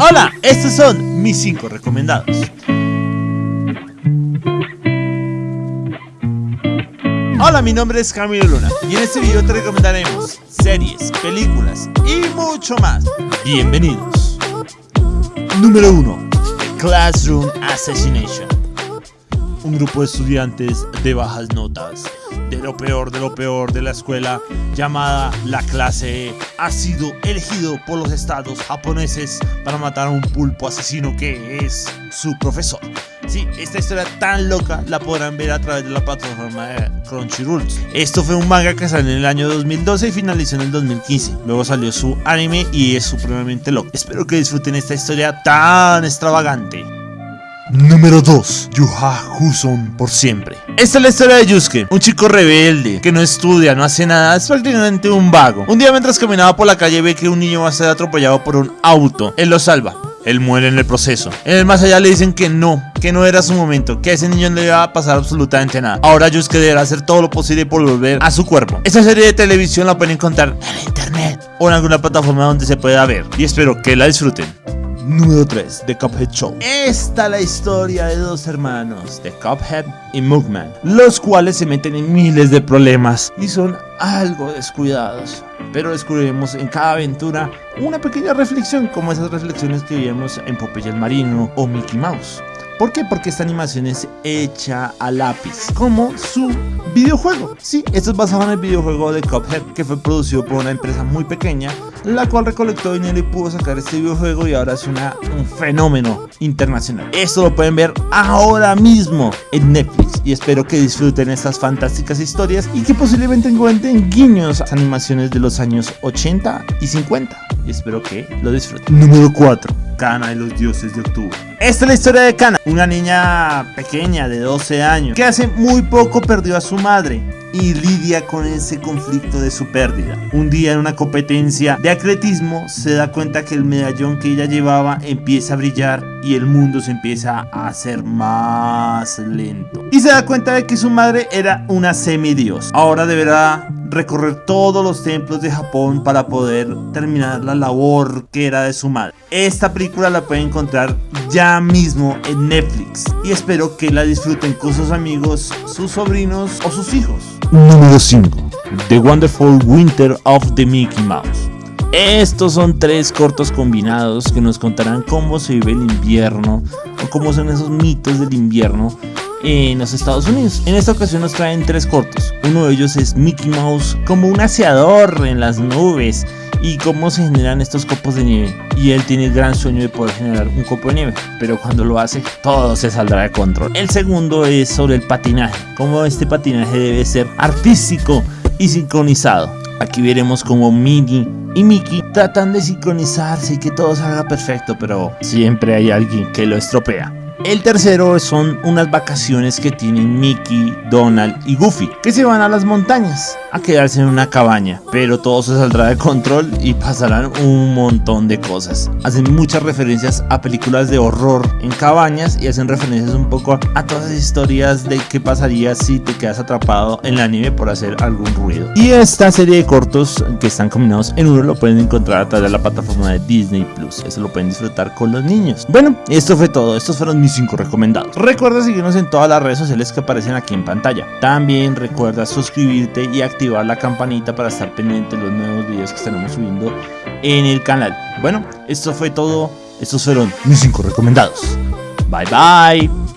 Hola, estos son mis 5 recomendados. Hola, mi nombre es Camilo Luna y en este video te recomendaremos series, películas y mucho más. Bienvenidos. Número 1. Classroom Assassination. Un grupo de estudiantes de bajas notas de lo peor de lo peor de la escuela llamada la clase E ha sido elegido por los estados japoneses para matar a un pulpo asesino que es su profesor. Sí, esta historia tan loca la podrán ver a través de la plataforma de Crunchyroll. Esto fue un manga que salió en el año 2012 y finalizó en el 2015. Luego salió su anime y es supremamente loco. Espero que disfruten esta historia tan extravagante. Número 2. Yuha Huson por siempre. Esta es la historia de Yusuke, un chico rebelde que no estudia, no hace nada, es prácticamente un vago. Un día mientras caminaba por la calle ve que un niño va a ser atropellado por un auto. Él lo salva. Él muere en el proceso. En el más allá le dicen que no, que no era su momento, que a ese niño no le iba a pasar absolutamente nada. Ahora Yusuke deberá hacer todo lo posible por volver a su cuerpo. Esta serie de televisión la pueden encontrar en internet o en alguna plataforma donde se pueda ver. Y espero que la disfruten. Número 3, The Cuphead Show. Esta es la historia de dos hermanos, The Cuphead y Mugman, los cuales se meten en miles de problemas y son algo descuidados. Pero descubriremos en cada aventura una pequeña reflexión, como esas reflexiones que vimos en Popeye el Marino o Mickey Mouse. ¿Por qué? Porque esta animación es hecha a lápiz, como su videojuego. Sí, esto es basado en el videojuego de Cuphead, que fue producido por una empresa muy pequeña, la cual recolectó dinero y pudo sacar este videojuego y ahora es una, un fenómeno internacional. Esto lo pueden ver ahora mismo en Netflix y espero que disfruten estas fantásticas historias y que posiblemente encuentren guiños a animaciones de los años 80 y 50 y espero que lo disfruten. Número 4. Kana y los dioses de octubre. Esta es la historia de Kana, una niña pequeña de 12 años que hace muy poco perdió a su madre y lidia con ese conflicto de su pérdida. Un día en una competencia de atletismo se da cuenta que el medallón que ella llevaba empieza a brillar y el mundo se empieza a hacer más lento. Y se da cuenta de que su madre era una semidios. Ahora deberá recorrer todos los templos de Japón para poder terminar la labor que era de su madre. Esta película la pueden encontrar ya mismo en Netflix y espero que la disfruten con sus amigos, sus sobrinos o sus hijos. Número 5. The Wonderful Winter of the Mickey Mouse. Estos son tres cortos combinados que nos contarán cómo se vive el invierno o cómo son esos mitos del invierno en los Estados Unidos. En esta ocasión nos traen tres cortos. Uno de ellos es Mickey Mouse como un aseador en las nubes y cómo se generan estos copos de nieve. Y él tiene el gran sueño de poder generar un copo de nieve, pero cuando lo hace, todo se saldrá de control. El segundo es sobre el patinaje, cómo este patinaje debe ser artístico y sincronizado. Aquí veremos cómo Minnie y Mickey tratan de sincronizarse y que todo salga perfecto, pero siempre hay alguien que lo estropea. El tercero son unas vacaciones que tienen Mickey, Donald y Goofy, que se van a las montañas a quedarse en una cabaña, pero todo se saldrá de control y pasarán un montón de cosas. Hacen muchas referencias a películas de horror en cabañas y hacen referencias un poco a todas las historias de qué pasaría si te quedas atrapado en la nieve por hacer algún ruido. Y esta serie de cortos que están combinados en uno lo pueden encontrar a través de la plataforma de Disney Plus. Eso lo pueden disfrutar con los niños. Bueno, esto fue todo. Estos fueron mis 5 recomendados. Recuerda seguirnos en todas las redes sociales que aparecen aquí en pantalla. También recuerda suscribirte y activar la campanita para estar pendiente de los nuevos videos que estaremos subiendo en el canal. Bueno, esto fue todo. Estos fueron mis 5 recomendados. Bye bye.